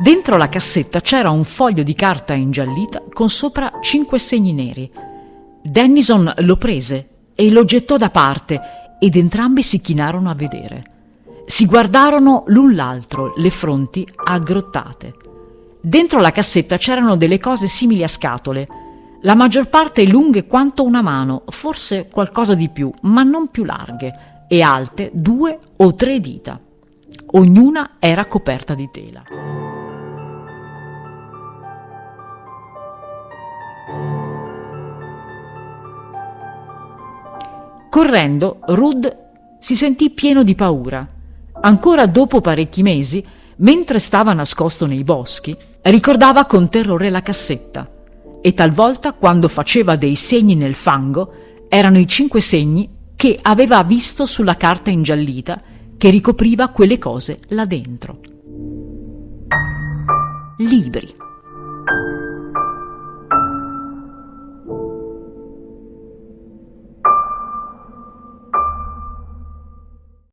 Dentro la cassetta c'era un foglio di carta ingiallita con sopra cinque segni neri. Dennison lo prese e lo gettò da parte ed entrambi si chinarono a vedere. Si guardarono l'un l'altro, le fronti aggrottate. Dentro la cassetta c'erano delle cose simili a scatole, la maggior parte lunghe quanto una mano, forse qualcosa di più, ma non più larghe, e alte due o tre dita. Ognuna era coperta di tela. Correndo, Rud si sentì pieno di paura. Ancora dopo parecchi mesi, mentre stava nascosto nei boschi, ricordava con terrore la cassetta e talvolta quando faceva dei segni nel fango erano i cinque segni che aveva visto sulla carta ingiallita che ricopriva quelle cose là dentro. Libri.